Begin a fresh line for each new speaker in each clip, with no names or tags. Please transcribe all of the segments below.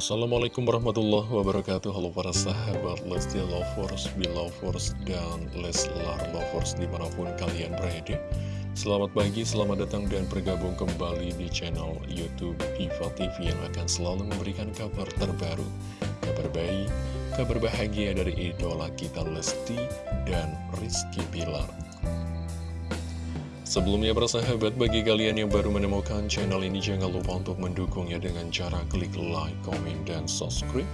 Assalamualaikum warahmatullahi wabarakatuh. Halo para sahabat Lesti Lovers, Belovers, dan Leslar Lovers di mana pun kalian berada. Selamat pagi, selamat datang dan bergabung kembali di channel Youtube Diva TV Yang akan selalu memberikan kabar terbaru Kabar baik, kabar bahagia dari idola kita Lesti dan Rizky Bilar Sebelumnya bersahabat, bagi kalian yang baru menemukan channel ini jangan lupa untuk mendukungnya dengan cara klik like, komen, dan subscribe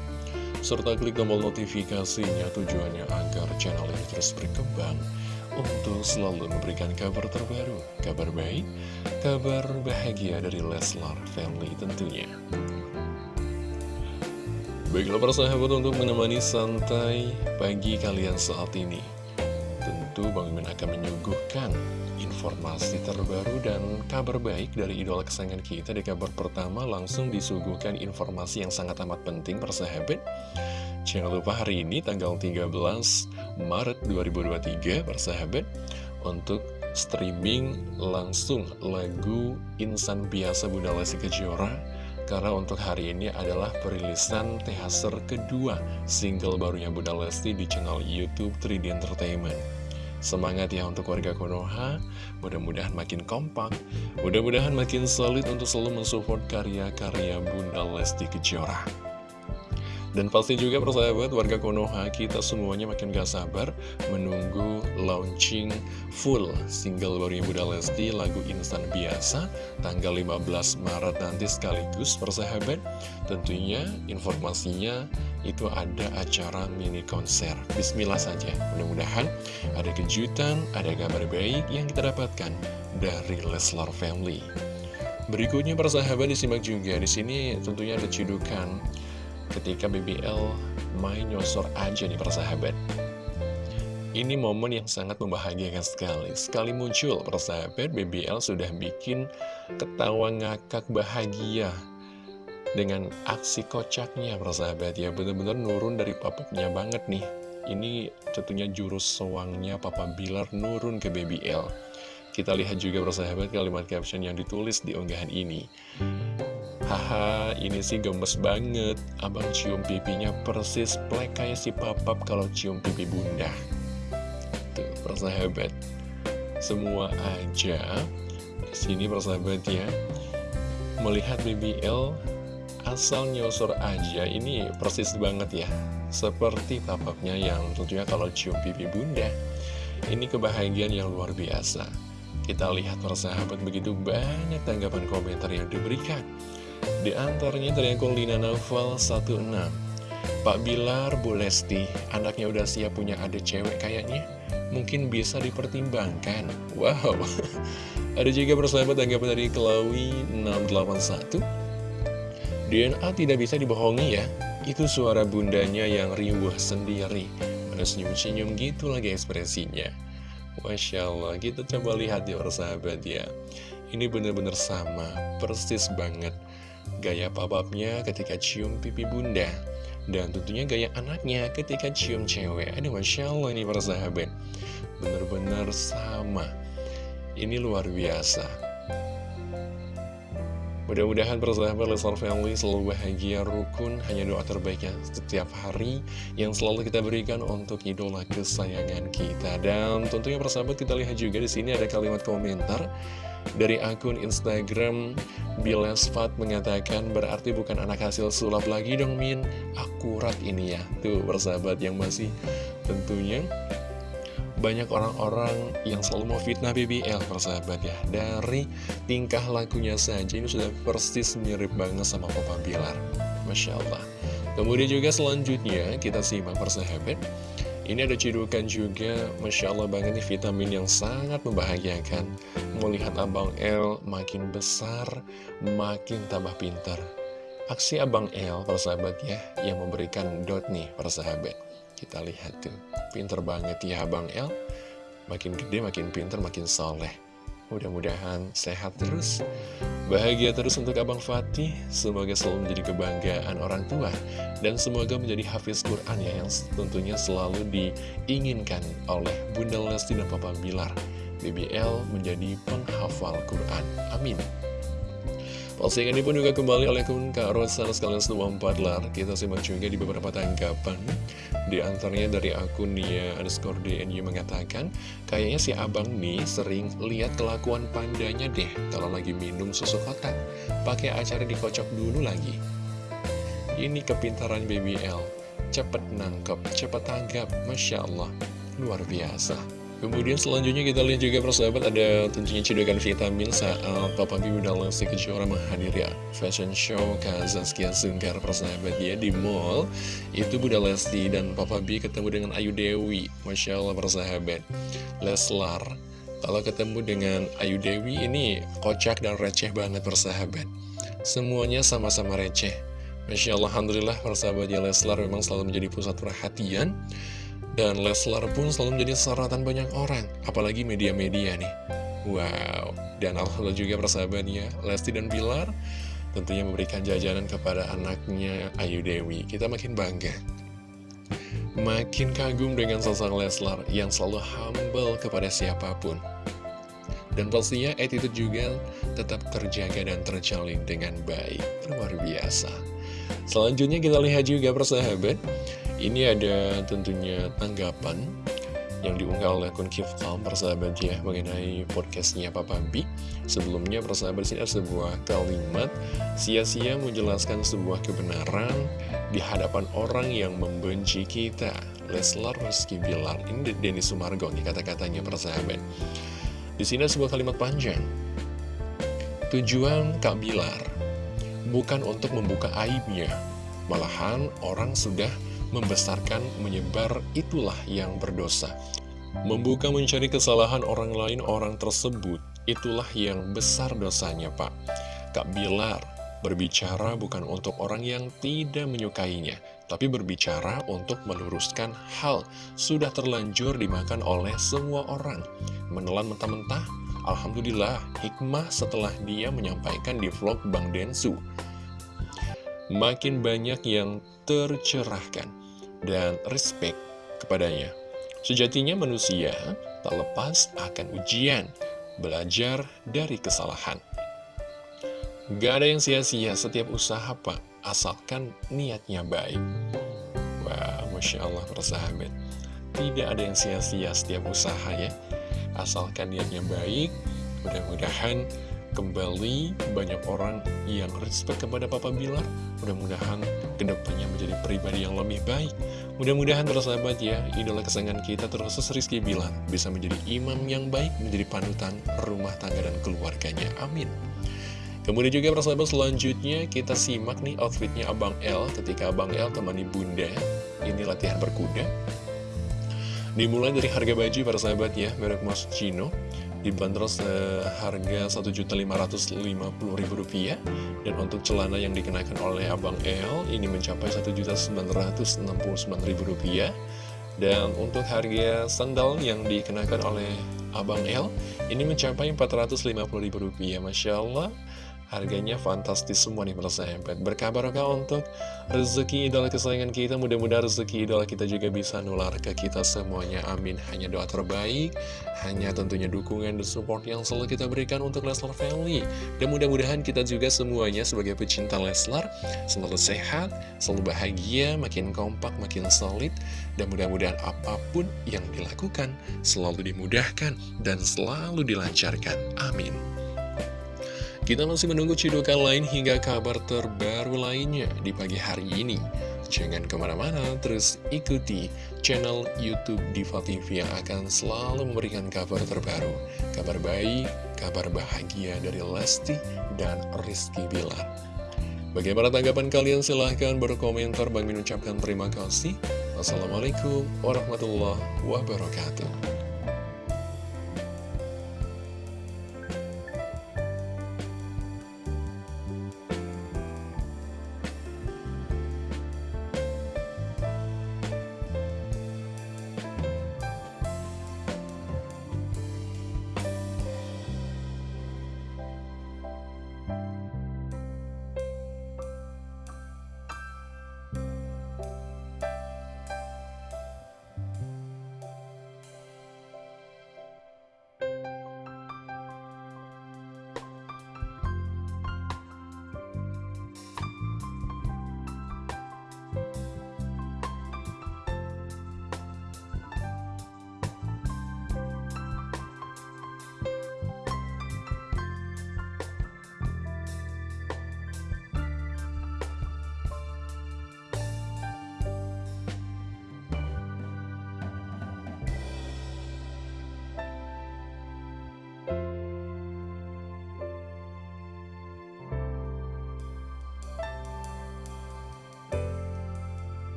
serta klik tombol notifikasinya tujuannya agar channel ini terus berkembang untuk selalu memberikan kabar terbaru, kabar baik, kabar bahagia dari Leslar Family tentunya. Baiklah persahabat untuk menemani santai pagi kalian saat ini Tentu Bang Mimin akan menyuguhkan informasi terbaru dan kabar baik dari idola kesayangan kita Di kabar pertama langsung disuguhkan informasi yang sangat amat penting persahabat Jangan lupa hari ini tanggal 13 Maret 2023 persahabat Untuk streaming langsung lagu Insan Biasa Bunda Lesti Kejora karena untuk hari ini adalah perilisan teaser kedua single barunya Bunda Lesti di channel Youtube 3D Entertainment. Semangat ya untuk warga Konoha, mudah-mudahan makin kompak, mudah-mudahan makin solid untuk selalu mensupport karya-karya Bunda Lesti Kejora. Dan pasti juga persahabat warga Konoha kita semuanya makin gak sabar menunggu launching full single barunya Bunda Lesti lagu instan biasa tanggal 15 Maret nanti sekaligus persahabat. Tentunya informasinya itu ada acara mini konser. Bismillah saja. Mudah-mudahan ada kejutan ada kabar baik yang kita dapatkan dari Leslar Family. Berikutnya persahabat disimak juga. Di sini tentunya ada cidukan ketika BBL main nyosor aja nih persahabat ini momen yang sangat membahagiakan sekali. Sekali muncul persahabat BBL sudah bikin ketawa ngakak bahagia Dengan aksi kocaknya. Persahabat ya Bener-bener nurun dari papapnya banget nih. Ini tentunya jurus sewangnya Papa Bilar nurun ke BBL Kita lihat juga persahabat kalimat caption yang ditulis di unggahan ini Haha, ini sih gemes banget. Abang cium pipinya persis plek kayak si papap kalau cium pipi bunda. Tuh, persahabat. Semua aja. Sini persahabat ya. Melihat BBL asal nyosor aja ini persis banget ya. Seperti papapnya yang tentunya kalau cium pipi bunda. Ini kebahagiaan yang luar biasa. Kita lihat persahabat begitu banyak tanggapan komentar yang diberikan. Di antaranya akun Lina Novel 16 Pak Bilar, Bu Lesti, anaknya udah siap punya adik cewek kayaknya. Mungkin bisa dipertimbangkan. Wow. Ada juga persahabat tanggapan dari Kelawi 681 DNA tidak bisa dibohongi ya. Itu suara bundanya yang riuh sendiri. Mana senyum-senyum gitu lagi ekspresinya. Masya Allah, kita coba lihat ya persahabat ya. Ini benar-benar sama, persis banget Gaya papapnya ketika cium pipi bunda. Dan tentunya gaya anaknya ketika cium cewek. Aduh Masya Allah ini para sahabat. Bener-bener sama. Ini luar biasa Mudah-mudahan persahabat Leslar Family selalu bahagia, rukun, hanya doa terbaiknya setiap hari yang selalu kita berikan untuk idola kesayangan kita. Dan tentunya persahabat kita lihat juga di sini ada kalimat komentar dari akun Instagram Bilesfat mengatakan berarti bukan anak hasil sulap lagi dong Min, akurat ini ya. Tuh persahabat yang masih tentunya banyak orang-orang yang selalu mau fitnah BBL persahabat ya. Dari tingkah lakunya saja ini sudah persis mirip banget sama Papa Bilar. Masya Allah. Kemudian juga selanjutnya kita simak persahabat. Ini ada cidukan juga. Masya Allah banget nih vitamin yang sangat membahagiakan. Melihat Abang L makin besar Makin tambah pintar. Aksi Abang L persahabat ya Yang memberikan dot nih persahabat kita lihat tuh, pinter banget ya Abang El. Makin gede, makin pinter, makin soleh. Mudah-mudahan sehat terus, bahagia terus untuk Abang Fatih. Semoga selalu menjadi kebanggaan orang tua. Dan semoga menjadi hafiz Quran ya, yang tentunya selalu diinginkan oleh Bunda Lesti dan Papa Bilar. BBL menjadi penghafal Quran. Amin. Postingan ini pun juga kembali oleh akun Kak Rosan sekalian semua empat lar. Kita simak juga di beberapa tanggapan Di antaranya dari akun Nia underscore DNU mengatakan Kayaknya si abang nih sering lihat kelakuan pandanya deh Kalau lagi minum susu kotak. Pakai acara dikocok dulu lagi. Ini kepintaran BBL Cepet nangkep, cepet tanggap. Masya Allah Luar biasa Kemudian selanjutnya kita lihat juga persahabat ada tentunya cedokan vitamin saat Papa B Bunda Lesti Kejora menghadiri fashion show Kazaskia Sungkar persahabat ya di mall. Itu Bunda Lesti dan Papa B ketemu dengan Ayu Dewi Masya Allah persahabat. Leslar Kalau ketemu dengan Ayu Dewi ini kocak dan receh banget persahabat. Semuanya sama-sama receh. Masya Allah Alhamdulillah persahabat ya Leslar memang selalu menjadi pusat perhatian dan Leslar pun selalu menjadi sorotan banyak orang, apalagi media-media nih. Wow, dan Alhamdulillah juga persahabatnya Lesti dan Bilar tentunya memberikan jajanan kepada anaknya Ayu Dewi. Kita makin bangga. Makin kagum dengan sosok Leslar yang selalu humble kepada siapa pun. Dan pastinya attitude juga tetap terjaga dan terjalin dengan baik. Luar biasa. Selanjutnya kita lihat juga persahabat ini ada tentunya tanggapan yang diunggah oleh akun Kiftal persahabat ya mengenai podcastnya Papa B Sebelumnya persahabat sini ada sebuah kalimat Sia-sia menjelaskan sebuah kebenaran di hadapan orang yang membenci kita. Leslar Rizky Bilar Ini Denny Sumargo nih kata-katanya persahabat. Di sini ada sebuah kalimat panjang. Tujuan Kak Bilar bukan untuk membuka aibnya Malahan orang sudah membesarkan, menyebar, itulah yang berdosa. Membuka mencari kesalahan orang lain orang tersebut, itulah yang besar dosanya Pak. Kak Bilar berbicara bukan untuk orang yang tidak menyukainya, tapi berbicara untuk meluruskan hal sudah terlanjur dimakan oleh semua orang. Menelan mentah-mentah, Alhamdulillah hikmah setelah dia menyampaikan di vlog Bang Densu. Makin banyak yang tercerahkan dan respect kepadanya. Sejatinya manusia tak lepas akan ujian, belajar dari kesalahan. Gak ada yang sia-sia setiap usaha pak, asalkan niatnya baik. Wah, Masya Allah persahabat. Tidak ada yang sia-sia setiap usaha ya, asalkan niatnya baik. Mudah-mudahan kembali banyak orang yang respect kepada Papa Bilar mudah-mudahan ke depannya menjadi pribadi yang lebih baik. Mudah-mudahan tersahabat ya idola kesayangan kita terkhusus Rizky Bilar bisa menjadi imam yang baik menjadi panutan rumah tangga dan keluarganya. Amin. Kemudian juga persahabat selanjutnya kita simak nih outfitnya Abang L. Ketika Abang L temani Bunda ini latihan berkuda. Dimulai dari harga baju para sahabat ya merek Moschino dibanderol seharga Rp1.550.000 dan untuk celana yang dikenakan oleh Abang L ini mencapai Rp1.969.000 dan untuk harga sandal yang dikenakan oleh Abang L ini mencapai Rp450.000 Masya Allah Harganya fantastis semua nih persahabat Berkabarkah untuk rezeki idola kesayangan kita? Mudah-mudahan rezeki idola kita juga bisa nular ke kita semuanya. Amin. Hanya doa terbaik Hanya tentunya dukungan dan support yang selalu kita berikan untuk Leslar Family. Dan mudah-mudahan kita juga semuanya sebagai pecinta Leslar Selalu sehat, selalu bahagia, makin kompak, makin solid. Dan mudah-mudahan apa pun yang dilakukan Selalu dimudahkan dan selalu dilancarkan. Amin kita masih menunggu cidukan lain hingga kabar terbaru lainnya di pagi hari ini. Jangan ke mana-mana, terus ikuti channel Youtube Diva TV yang akan selalu memberikan kabar terbaru. Kabar baik, kabar bahagia dari Lesti dan Rizky Bilar. Bagaimana tanggapan kalian? Silahkan berkomentar. Bang mengucapkan terima kasih. Wassalamualaikum warahmatullahi wabarakatuh.